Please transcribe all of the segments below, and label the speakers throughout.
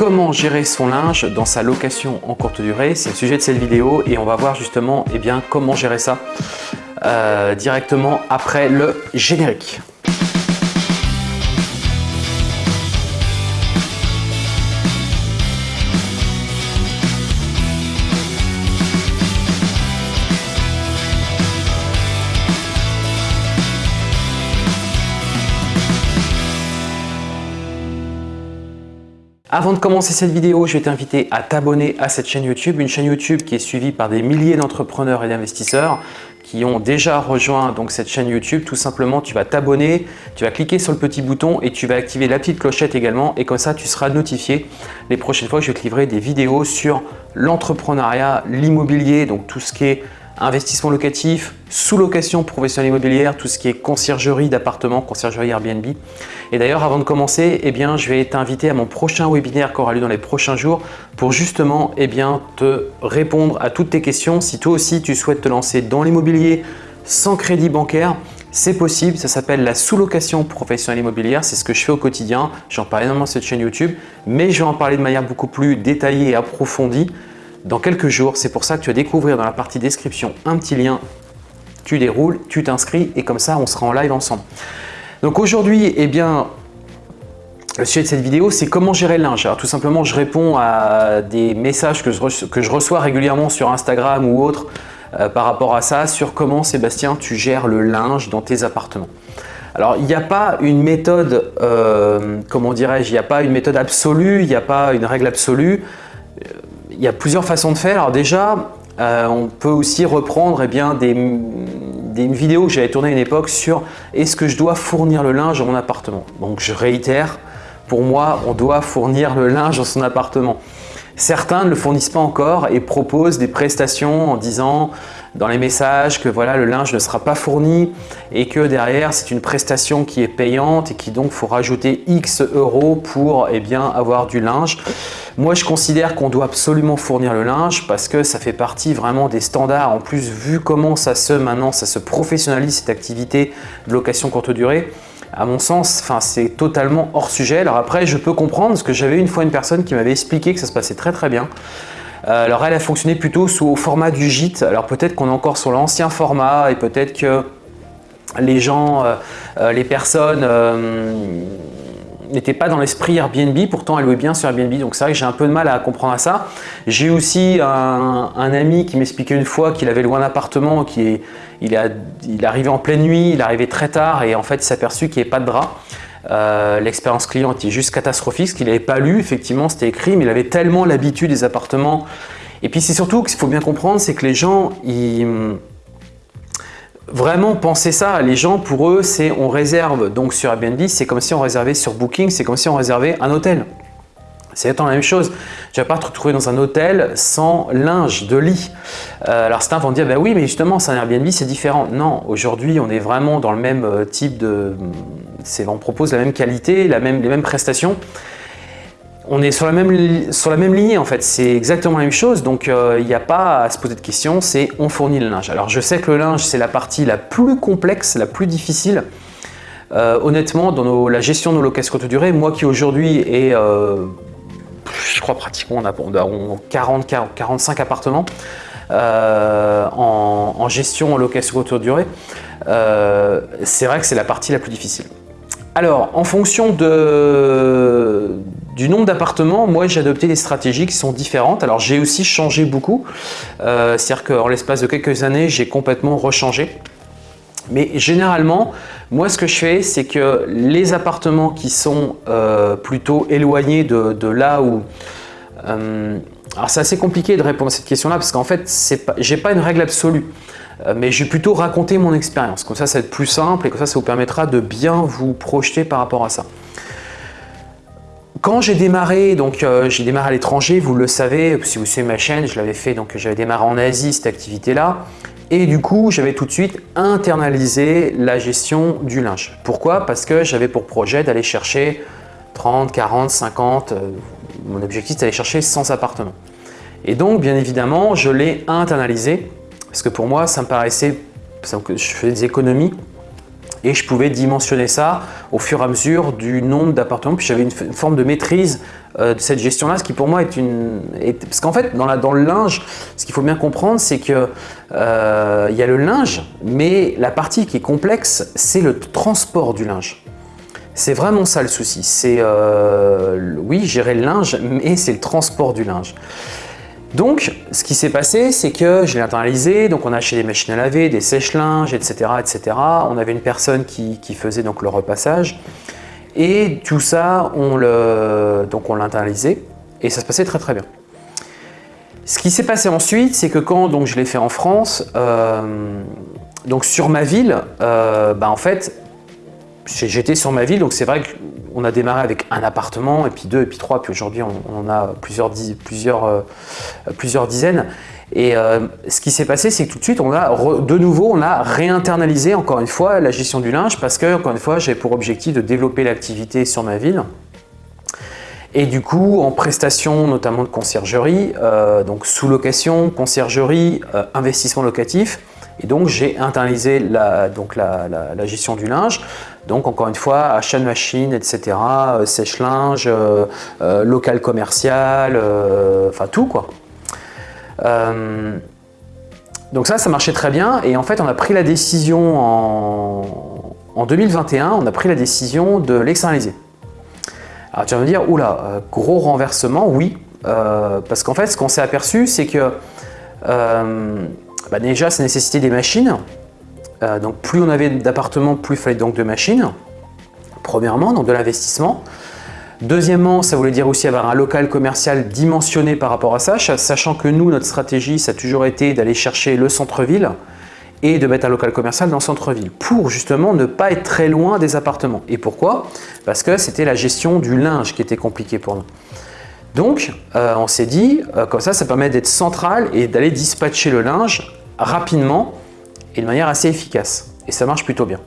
Speaker 1: comment gérer son linge dans sa location en courte durée. C'est le sujet de cette vidéo et on va voir justement eh bien, comment gérer ça euh, directement après le générique. Avant de commencer cette vidéo, je vais t'inviter à t'abonner à cette chaîne YouTube, une chaîne YouTube qui est suivie par des milliers d'entrepreneurs et d'investisseurs qui ont déjà rejoint donc cette chaîne YouTube. Tout simplement, tu vas t'abonner, tu vas cliquer sur le petit bouton et tu vas activer la petite clochette également et comme ça, tu seras notifié les prochaines fois que je vais te livrer des vidéos sur l'entrepreneuriat, l'immobilier, donc tout ce qui est investissement locatif, sous-location professionnelle immobilière, tout ce qui est conciergerie d'appartements, conciergerie Airbnb. Et d'ailleurs, avant de commencer, eh bien, je vais t'inviter à mon prochain webinaire qui aura lieu dans les prochains jours pour justement eh bien, te répondre à toutes tes questions. Si toi aussi, tu souhaites te lancer dans l'immobilier sans crédit bancaire, c'est possible, ça s'appelle la sous-location professionnelle immobilière, c'est ce que je fais au quotidien, j'en parle énormément sur cette chaîne YouTube, mais je vais en parler de manière beaucoup plus détaillée et approfondie dans quelques jours. C'est pour ça que tu vas découvrir dans la partie description un petit lien. Tu déroules, tu t'inscris et comme ça, on sera en live ensemble. Donc aujourd'hui, eh bien, le sujet de cette vidéo, c'est comment gérer le linge. Alors tout simplement, je réponds à des messages que je, reçois régulièrement sur Instagram ou autre euh, par rapport à ça, sur comment Sébastien, tu gères le linge dans tes appartements. Alors, il n'y a pas une méthode, euh, comment dirais-je, il n'y a pas une méthode absolue, il n'y a pas une règle absolue il y a plusieurs façons de faire. Alors déjà, euh, on peut aussi reprendre eh bien, des, une vidéo que j'avais tournée à une époque sur est-ce que je dois fournir le linge dans mon appartement. Donc je réitère, pour moi, on doit fournir le linge dans son appartement. Certains ne le fournissent pas encore et proposent des prestations en disant dans les messages que voilà le linge ne sera pas fourni et que derrière c'est une prestation qui est payante et qui donc faut rajouter X euros pour eh avoir du linge. Moi je considère qu'on doit absolument fournir le linge parce que ça fait partie vraiment des standards. En plus vu comment ça se maintenant ça se professionnalise cette activité de location courte durée, à mon sens, c'est totalement hors sujet. Alors après, je peux comprendre parce que j'avais une fois une personne qui m'avait expliqué que ça se passait très très bien. Euh, alors elle a fonctionné plutôt sous format du gîte. Alors peut-être qu'on est encore sur l'ancien format et peut-être que les gens, euh, euh, les personnes n'étaient pas dans l'esprit Airbnb, pourtant elle louait bien sur Airbnb, donc c'est vrai que j'ai un peu de mal à comprendre ça. J'ai aussi un, ami qui m'expliquait une fois qu'il avait loué un appartement, qui est, il, est, il arrivait en pleine nuit, il arrivait très tard et en fait il s'est aperçu qu'il n'y avait pas de drap. Euh, l'expérience client était juste catastrophique, ce qu'il n'avait pas lu, effectivement c'était écrit, mais il avait tellement l'habitude des appartements. Et puis c'est surtout qu'il faut bien comprendre, c'est que les gens, ils, vraiment penser ça. Les gens, pour eux, c'est on réserve donc sur Airbnb, c'est comme si on réservait sur Booking, c'est comme si on réservait un hôtel. C'est la même chose. Tu ne vas pas te retrouver dans un hôtel sans linge de lit. Euh, alors certains vont dire, bah oui, mais justement, c'est un Airbnb, c'est différent. Non, aujourd'hui, on est vraiment dans le même euh, type de... On propose la même qualité, la même, les mêmes prestations. On est sur la même, sur la même lignée en fait, c'est exactement la même chose, donc euh, il n'y a pas à se poser de questions, c'est on fournit le linge. Alors je sais que le linge, c'est la partie la plus complexe, la plus difficile, honnêtement, dans la gestion de nos locations courte durée, moi qui aujourd'hui est je crois pratiquement on a, 40, 45 appartements euh, en, gestion en location courte durée. Euh, c'est vrai que c'est la partie la plus difficile. Alors, en fonction de, du nombre d'appartements, moi j'ai adopté des stratégies qui sont différentes. Alors j'ai aussi changé beaucoup, euh, c'est-à-dire qu'en l'espace de quelques années, j'ai complètement rechangé. Mais généralement, moi ce que je fais, c'est que les appartements qui sont euh, plutôt éloignés de, là où... Euh, alors c'est assez compliqué de répondre à cette question-là parce qu'en fait, je n'ai pas une règle absolue. Mais je vais plutôt raconter mon expérience. Comme ça, ça va être plus simple et comme ça, ça vous permettra de bien vous projeter par rapport à ça. Quand j'ai démarré, donc j'ai démarré à l'étranger, vous le savez, si vous suivez ma chaîne, je l'avais fait, donc j'avais démarré en Asie cette activité-là. Et du coup, j'avais tout de suite internalisé la gestion du linge. Pourquoi? Parce que j'avais pour projet d'aller chercher 30, 40, 50, mon objectif c'est d'aller chercher 100 appartements. Et donc, bien évidemment, je l'ai internalisé parce que pour moi, ça me paraissait, je fais des économies et je pouvais dimensionner ça au fur et à mesure du nombre d'appartements. Puis j'avais une, forme de maîtrise euh, de cette gestion-là, ce qui pour moi est une... parce qu'en fait, dans, la, dans, le linge, ce qu'il faut bien comprendre, c'est que euh, y a le linge, mais la partie qui est complexe, c'est le transport du linge. C'est vraiment ça le souci. C'est, euh, oui, gérer le linge, mais c'est le transport du linge. Donc, ce qui s'est passé, c'est que je l'ai internalisé, donc on a acheté des machines à laver, des sèche-linges, etc., etc. On avait une personne qui, faisait donc le repassage. Et tout ça, on l'a internalisé et ça se passait très très bien. Ce qui s'est passé ensuite, c'est que quand je l'ai fait en France, euh, donc sur ma ville, euh, bah, en fait, j'étais sur ma ville, donc c'est vrai qu'on a démarré avec un appartement, et puis deux, et puis trois, puis aujourd'hui on, a euh, plusieurs dizaines. Et euh, ce qui s'est passé, c'est que tout de suite, on a de nouveau, on a réinternalisé encore une fois la gestion du linge parce que, encore une fois, j'avais pour objectif de développer l'activité sur ma ville. Et du coup, en prestation notamment de conciergerie, euh, donc sous-location, conciergerie, investissement locatif, et donc, j'ai internalisé la, donc la, gestion du linge. Donc, encore une fois, achat de machines, etc., euh, sèche-linge, euh, euh, local commercial, enfin tout quoi. donc ça, ça marchait très bien. Et en fait, on a pris la décision en, en 2021, on a pris la décision de l'externaliser. Alors tu vas me dire, oula, gros renversement, oui. parce qu'en fait, ce qu'on s'est aperçu, c'est que bah, déjà, ça nécessitait des machines. Euh, donc plus on avait d'appartements, plus il fallait donc de machines. Premièrement, donc de l'investissement. Deuxièmement, ça voulait dire aussi avoir un local commercial dimensionné par rapport à ça, sachant que nous, notre stratégie, ça a toujours été d'aller chercher le centre-ville et de mettre un local commercial dans le centre-ville pour justement ne pas être très loin des appartements. Et pourquoi? Parce que c'était la gestion du linge qui était compliquée pour nous. Donc, euh, on s'est dit, euh, comme ça, ça permet d'être central et d'aller dispatcher le linge rapidement et de manière assez efficace. Et ça marche plutôt bien.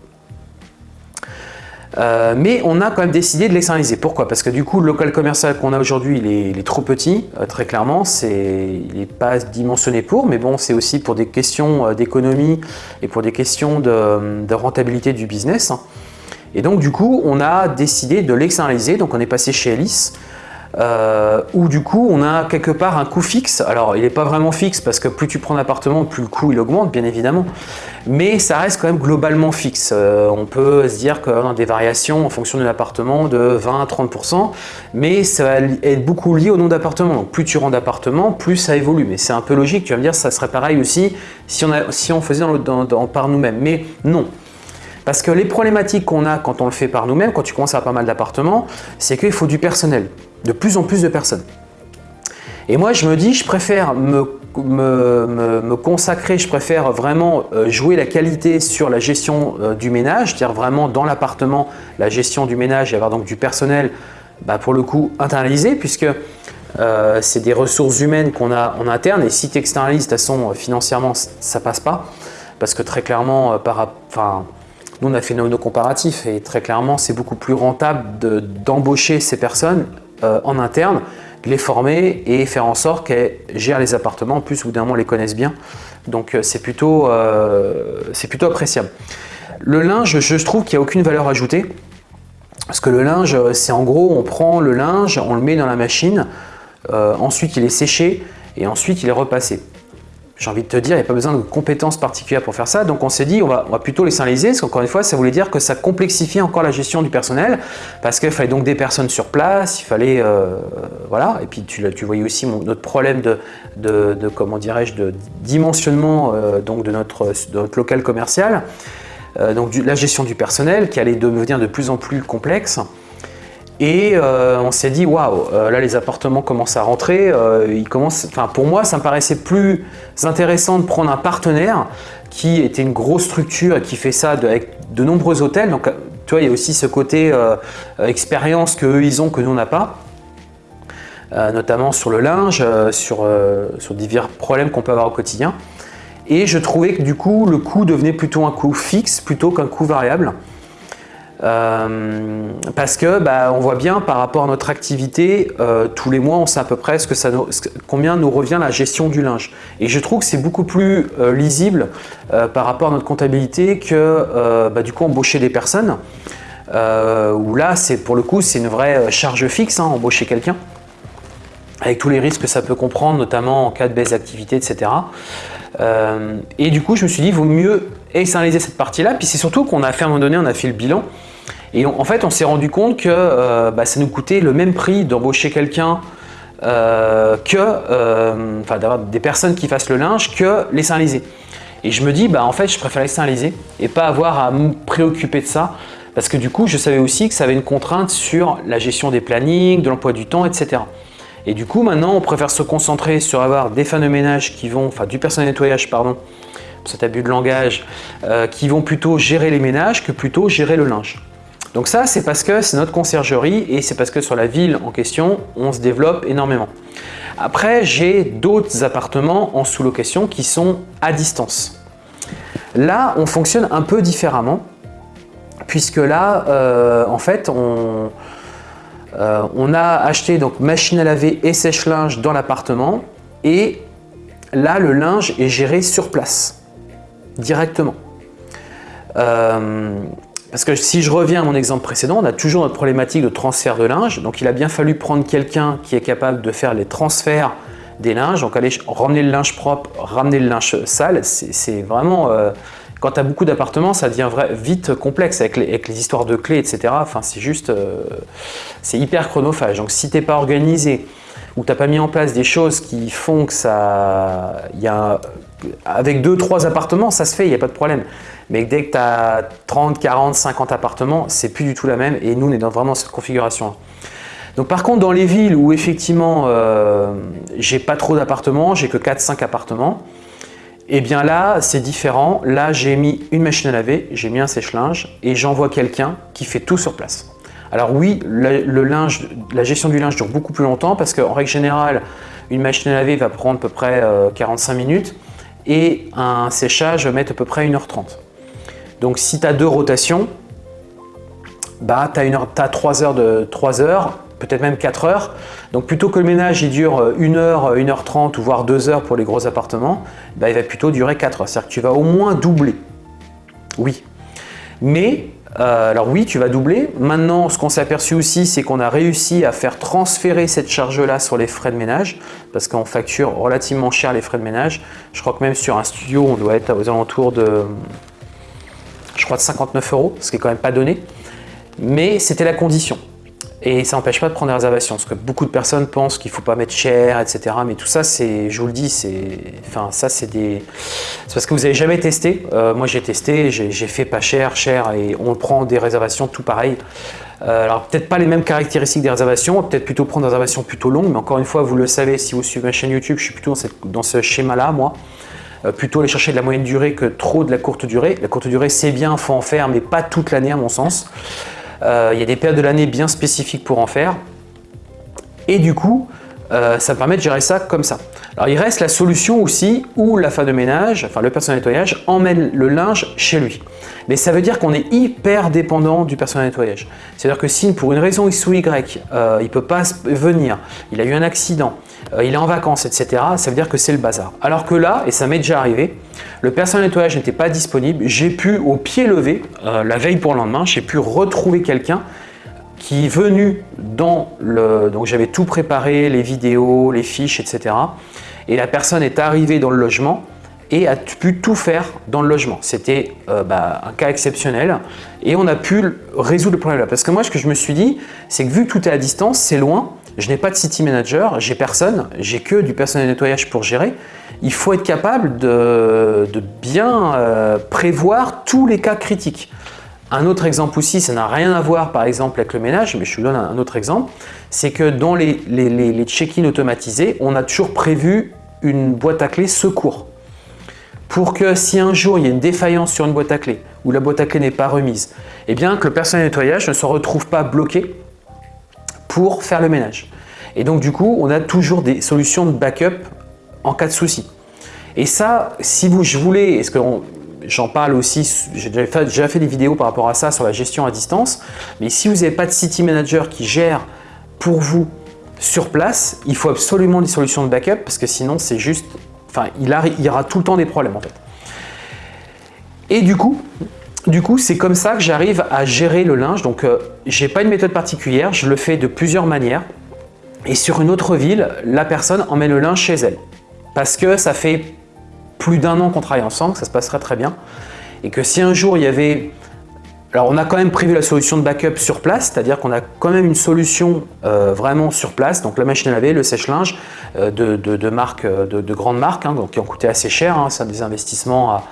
Speaker 1: Euh, mais on a quand même décidé de l'externaliser. Pourquoi? Parce que du coup, le local commercial qu'on a aujourd'hui, il, est trop petit, euh, très clairement. Il n'est pas dimensionné pour, mais bon, c'est aussi pour des questions euh, d'économie et pour des questions de, rentabilité du business. Et donc, du coup, on a décidé de l'externaliser. Donc, on est passé chez Alice euh, où du coup on a quelque part un coût fixe. Alors il n'est pas vraiment fixe parce que plus tu prends d'appartement, plus le coût il augmente bien évidemment, mais ça reste quand même globalement fixe. Euh, on peut se dire qu'on a des variations en fonction de l'appartement de 20 à 30%, mais ça va être beaucoup lié au nombre d'appartements. Donc plus tu rends d'appartements, plus ça évolue. Mais c'est un peu logique, tu vas me dire ça serait pareil aussi si on, faisait par nous-mêmes. Mais non, parce que les problématiques qu'on a quand on le fait par nous-mêmes, quand tu commences à pas mal d'appartements, c'est qu'il faut du personnel de plus en plus de personnes. Et moi, je me dis, je préfère me, consacrer, je préfère vraiment euh, jouer la qualité sur la gestion euh, du ménage, c'est-à-dire vraiment dans l'appartement, la gestion du ménage et avoir donc du personnel, bah, pour le coup, internalisé, puisque euh, c'est des ressources humaines qu'on a en interne et si tu externalises, de toute façon, financièrement, ça passe pas. Parce que très clairement, par, enfin, nous, on a fait nos comparatifs et très clairement, c'est beaucoup plus rentable d'embaucher ces personnes euh, en interne, les former et faire en sorte qu'elles gèrent les appartements. En plus, au bout d'un moment, les connaissent bien. Donc, euh, c'est plutôt, euh, plutôt appréciable. Le linge, je trouve qu'il n'y a aucune valeur ajoutée. Parce que le linge, c'est en gros, on prend le linge, on le met dans la machine, ensuite il est séché et ensuite il est repassé j'ai envie de te dire, il n'y a pas besoin de compétences particulières pour faire ça. Donc on s'est dit, on va, plutôt les synthétiser, parce qu'encore une fois, ça voulait dire que ça complexifiait encore la gestion du personnel, parce qu'il fallait donc des personnes sur place, il fallait, euh, voilà, et puis tu, tu voyais aussi notre problème de, de, comment dirais-je, de dimensionnement euh, donc de notre, notre local commercial, euh, donc la gestion du personnel qui allait devenir de plus en plus complexe. Et euh, on s'est dit, waouh, euh, là les appartements commencent à rentrer. Euh, pour moi, ça me paraissait plus intéressant de prendre un partenaire qui était une grosse structure et qui fait ça avec de nombreux hôtels. Donc, tu vois, il y a aussi ce côté expérience qu'eux, ils ont, que nous, on n'a pas. notamment sur le linge, sur divers problèmes qu'on peut avoir au quotidien. Et je trouvais que du coup, le coût devenait plutôt un coût fixe plutôt qu'un coût variable. Euh, parce que bah, on voit bien par rapport à notre activité, euh, tous les mois on sait à peu près combien nous revient la gestion du linge. Et je trouve que c'est beaucoup plus euh, lisible par rapport à notre comptabilité que bah, du coup embaucher des personnes. où là, c'est pour le coup, c'est une vraie charge fixe, hein, embaucher quelqu'un avec tous les risques que ça peut comprendre, notamment en cas de baisse d'activité, etc. et du coup, je me suis dit, il vaut mieux externaliser cette partie-là. Puis c'est surtout qu'on a fait à un moment donné, on a fait le bilan et en fait, on s'est rendu compte que euh, bah, ça nous coûtait le même prix d'embaucher quelqu'un euh, que, euh, enfin d'avoir des personnes qui fassent le linge que l'externaliser. Et je me dis, bah, en fait, je préfère l'externaliser et pas avoir à me préoccuper de ça. Parce que du coup, je savais aussi que ça avait une contrainte sur la gestion des plannings, de l'emploi du temps, etc. Et du coup, maintenant, on préfère se concentrer sur avoir des femmes de ménage qui vont, enfin du personnel nettoyage, pardon, cet abus de langage, qui vont plutôt gérer les ménages que plutôt gérer le linge. Donc ça, c'est parce que c'est notre conciergerie et c'est parce que sur la ville en question, on se développe énormément. Après, j'ai d'autres appartements en sous-location qui sont à distance. Là, on fonctionne un peu différemment puisque là, euh, en fait, on, euh, on, a acheté donc machine à laver et sèche-linge dans l'appartement et là, le linge est géré sur place, directement. Euh, parce que si je reviens à mon exemple précédent, on a toujours notre problématique de transfert de linge. Donc il a bien fallu prendre quelqu'un qui est capable de faire les transferts des linges. Donc aller ramener le linge propre, ramener le linge sale, c'est vraiment... Euh, quand tu as beaucoup d'appartements, ça devient vite complexe avec les, histoires de clés, etc. Enfin, c'est juste... Euh, c'est hyper chronophage. Donc si tu n'es pas organisé ou tu n'as pas mis en place des choses qui font que ça... Y a, avec deux, trois appartements, ça se fait, il n'y a pas de problème. Mais dès que tu as 30, 40, 50 appartements, c'est plus du tout la même et nous, on est dans vraiment cette configuration. Donc par contre, dans les villes où effectivement, euh, j'ai pas trop d'appartements, j'ai que 4-5 appartements, et eh bien là, c'est différent. Là, j'ai mis une machine à laver, j'ai mis un sèche-linge et j'envoie quelqu'un qui fait tout sur place. Alors oui, le, linge, la gestion du linge dure beaucoup plus longtemps parce qu'en règle générale, une machine à laver va prendre à peu près 45 euh, minutes et un séchage va mettre à peu près 1h30. Donc si tu as deux rotations, bah, tu as, 3 heures, de, 3 heures peut-être même 4 heures. Donc plutôt que le ménage il dure 1 heure, 1h30 ou voire 2 heures pour les gros appartements, bah, il va plutôt durer 4 heures. C'est-à-dire que tu vas au moins doubler. Oui. Mais euh, alors oui, tu vas doubler. Maintenant, ce qu'on s'est aperçu aussi, c'est qu'on a réussi à faire transférer cette charge-là sur les frais de ménage parce qu'on facture relativement cher les frais de ménage. Je crois que même sur un studio, on doit être aux alentours de, je crois, de 59 euros, ce qui est quand même pas donné. Mais c'était la condition. Et ça n'empêche pas de prendre des réservations, parce que beaucoup de personnes pensent qu'il ne faut pas mettre cher, etc. Mais tout ça, c'est, je vous le dis, c'est, enfin, ça, c'est des, c'est parce que vous n'avez jamais testé. Euh, moi, j'ai testé, j'ai fait pas cher, cher, et on prend des réservations tout pareil. Euh, alors, peut-être pas les mêmes caractéristiques des réservations, peut-être plutôt prendre des réservations plutôt longues, mais encore une fois, vous le savez, si vous suivez ma chaîne YouTube, je suis plutôt dans, ce schéma-là, moi. Euh, plutôt aller chercher de la moyenne durée que trop de la courte durée. La courte durée, c'est bien, faut en faire, mais pas toute l'année à mon sens. Euh, il y a des périodes de l'année bien spécifiques pour en faire. Et du coup, euh, ça permet de gérer ça comme ça. Alors il reste la solution aussi où la femme de ménage, enfin le personnel nettoyage, emmène le linge chez lui. Mais ça veut dire qu'on est hyper dépendant du personnel nettoyage. C'est-à-dire que si pour une raison X ou Y, euh, il ne peut pas venir, il a eu un accident, euh, il est en vacances, etc., ça veut dire que c'est le bazar. Alors que là, et ça m'est déjà arrivé, le personnel nettoyage n'était pas disponible, j'ai pu au pied levé, la veille pour le lendemain, j'ai pu retrouver quelqu'un qui est venu dans le... Donc j'avais tout préparé, les vidéos, les fiches, etc. Et la personne est arrivée dans le logement et a pu tout faire dans le logement. C'était euh, bah, un cas exceptionnel et on a pu résoudre le problème là. Parce que moi, ce que je me suis dit, c'est que vu que tout est à distance, c'est loin, je n'ai pas de city manager, j'ai personne, j'ai que du personnel nettoyage pour gérer. Il faut être capable de, bien euh, prévoir tous les cas critiques. Un autre exemple aussi, ça n'a rien à voir par exemple avec le ménage, mais je vous donne un autre exemple, c'est que dans les, les, check-in automatisés, on a toujours prévu une boîte à clés secours. Pour que si un jour il y a une défaillance sur une boîte à clés ou la boîte à clés n'est pas remise, eh bien que le personnel nettoyage ne se retrouve pas bloqué pour faire le ménage. Et donc du coup, on a toujours des solutions de backup en cas de souci. Et ça, si vous je voulais, est-ce que j'en parle aussi, j'ai déjà, fait des vidéos par rapport à ça sur la gestion à distance. Mais si vous n'avez pas de City Manager qui gère pour vous sur place, il faut absolument des solutions de backup parce que sinon c'est juste, enfin il, y aura tout le temps des problèmes en fait. Et du coup, du coup, c'est comme ça que j'arrive à gérer le linge. Donc, euh, j'ai pas une méthode particulière, je le fais de plusieurs manières. Et sur une autre ville, la personne emmène le linge chez elle. Parce que ça fait plus d'un an qu'on travaille ensemble, ça se passerait très bien. Et que si un jour il y avait... Alors on a quand même prévu la solution de backup sur place, c'est-à-dire qu'on a quand même une solution euh, vraiment sur place, donc la machine à laver, le sèche-linge euh, de, de, de, marques, de, grandes marques, hein, qui ont coûté assez cher, hein, c'est des investissements à,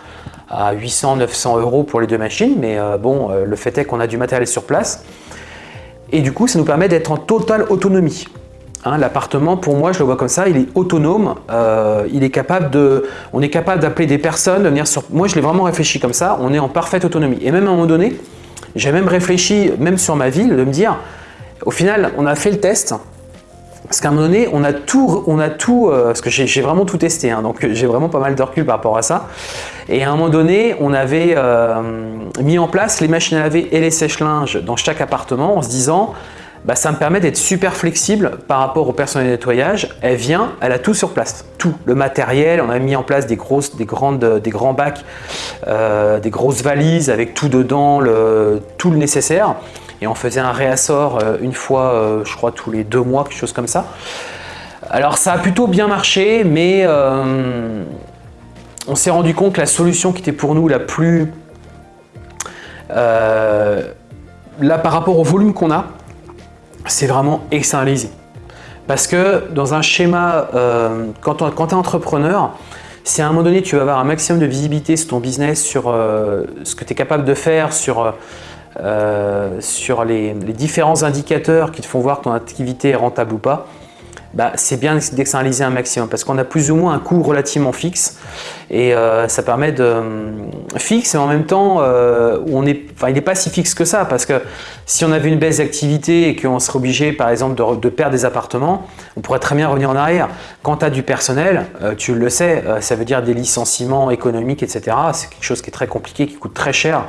Speaker 1: à 800-900 euros pour les deux machines, mais euh, bon, euh, le fait est qu'on a du matériel sur place. Et du coup, ça nous permet d'être en totale autonomie. Hein, l'appartement, pour moi, je le vois comme ça, il est autonome, euh, il est capable de, on est capable d'appeler des personnes, de venir sur... Moi, je l'ai vraiment réfléchi comme ça, on est en parfaite autonomie. Et même à un moment donné, j'ai même réfléchi, même sur ma ville, de me dire, au final, on a fait le test, parce qu'à un moment donné, on a tout, on a tout parce que j'ai vraiment tout testé, hein, donc j'ai vraiment pas mal de recul par rapport à ça. Et à un moment donné, on avait euh, mis en place les machines à laver et les sèche-linges dans chaque appartement en se disant bah, ça me permet d'être super flexible par rapport au personnel de nettoyage. Elle vient, elle a tout sur place, tout. Le matériel, on a mis en place des, grosses, des, grandes, des grands bacs, euh, des grosses valises avec tout dedans, tout le nécessaire. Et on faisait un réassort euh, une fois, je crois, tous les deux mois, quelque chose comme ça. Alors ça a plutôt bien marché, mais on s'est rendu compte que la solution qui était pour nous la plus... Euh, là, par rapport au volume qu'on a, c'est vraiment externaliser. Parce que dans un schéma, euh, quand, tu es entrepreneur, si à un moment donné tu vas avoir un maximum de visibilité sur ton business, sur euh, ce que tu es capable de faire, sur, sur les, les, différents indicateurs qui te font voir que ton activité est rentable ou pas, bah, c'est bien d'externaliser un maximum parce qu'on a plus ou moins un coût relativement fixe et euh, ça permet de euh, fixe et en même temps euh, on est, enfin, il n'est pas si fixe que ça parce que si on avait une baisse d'activité et qu'on serait obligé par exemple de, perdre des appartements, on pourrait très bien revenir en arrière. Quand tu as du personnel, tu le sais, ça veut dire des licenciements économiques, etc. C'est quelque chose qui est très compliqué, qui coûte très cher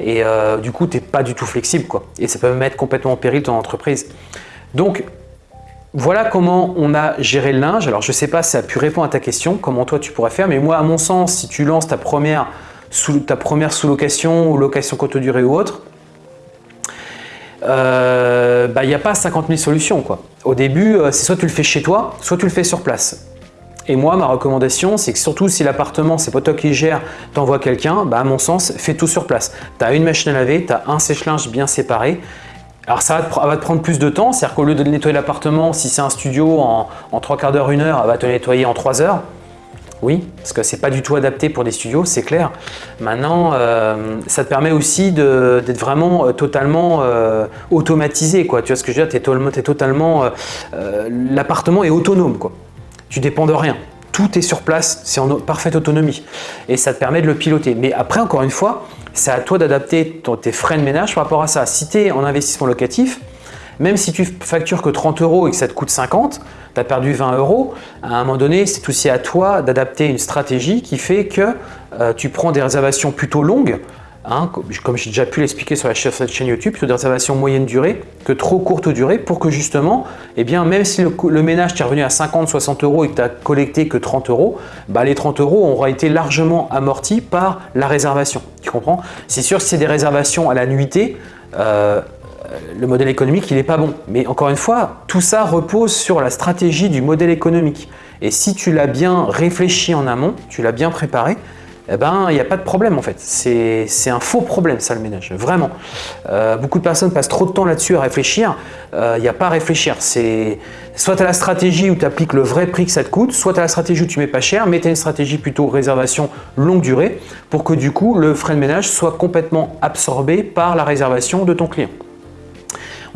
Speaker 1: et du coup tu n'es pas du tout flexible quoi. Et ça peut mettre complètement en péril ton entreprise. Donc voilà comment on a géré le linge. Alors, je ne sais pas si ça a pu répondre à ta question, comment toi tu pourrais faire, mais moi, à mon sens, si tu lances ta première, sous-location ou location courte durée ou autre, euh, bah, il n'y a pas 50 000 solutions. Au début, euh, c'est soit tu le fais chez toi, soit tu le fais sur place. Et moi, ma recommandation, c'est que surtout si l'appartement, c'est pas toi qui gère, t'envoies quelqu'un, bah, à mon sens, fais tout sur place. Tu as une machine à laver, tu as un sèche-linge bien séparé alors ça va, te, prendre plus de temps, c'est-à-dire qu'au lieu de nettoyer l'appartement, si c'est un studio en, trois quarts d'heure, une heure, elle va te nettoyer en trois heures. Oui, parce que c'est pas du tout adapté pour des studios, c'est clair. Maintenant, euh, ça te permet aussi d'être vraiment euh, totalement euh, automatisé. Quoi. Tu vois ce que je veux dire? Totalement... L'appartement est autonome. Quoi. Tu dépends de rien. Tout est sur place, c'est en parfaite autonomie. Et ça te permet de le piloter. Mais après, encore une fois, c'est à toi d'adapter tes frais de ménage par rapport à ça. Si tu es en investissement locatif, même si tu factures que 30 euros et que ça te coûte 50, tu as perdu 20 euros, à un moment donné, c'est aussi à toi d'adapter une stratégie qui fait que euh, tu prends des réservations plutôt longues Hein, comme j'ai déjà pu l'expliquer sur la chaîne YouTube, sur des réservations moyenne durée que trop courte durée pour que justement, eh bien, même si le, ménage t'est revenu à 50-60 euros et que tu n'as collecté que 30 euros, bah, les 30 euros auront été largement amortis par la réservation. Tu comprends? C'est sûr que si c'est des réservations à la nuitée, euh, le modèle économique il n'est pas bon. Mais encore une fois, tout ça repose sur la stratégie du modèle économique. Et si tu l'as bien réfléchi en amont, tu l'as bien préparé, eh ben, il n'y a pas de problème en fait. C'est un faux problème ça le ménage, vraiment. Euh, beaucoup de personnes passent trop de temps là-dessus à réfléchir. Il euh, n'y a pas à réfléchir. Soit tu as la stratégie où tu appliques le vrai prix que ça te coûte, soit tu as la stratégie où tu mets pas cher, mais tu as une stratégie plutôt réservation longue durée pour que du coup le frais de ménage soit complètement absorbé par la réservation de ton client.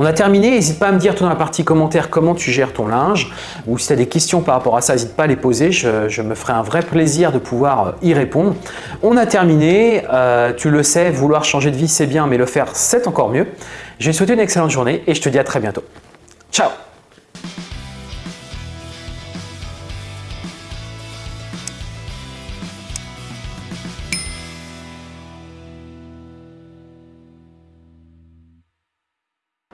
Speaker 1: On a terminé, n'hésite pas à me dire toi dans la partie commentaire comment tu gères ton linge ou si tu as des questions par rapport à ça, n'hésite pas à les poser, je, me ferai un vrai plaisir de pouvoir euh, y répondre. On a terminé, euh, tu le sais, vouloir changer de vie c'est bien mais le faire c'est encore mieux. Je vais te souhaiter une excellente journée et je te dis à très bientôt. Ciao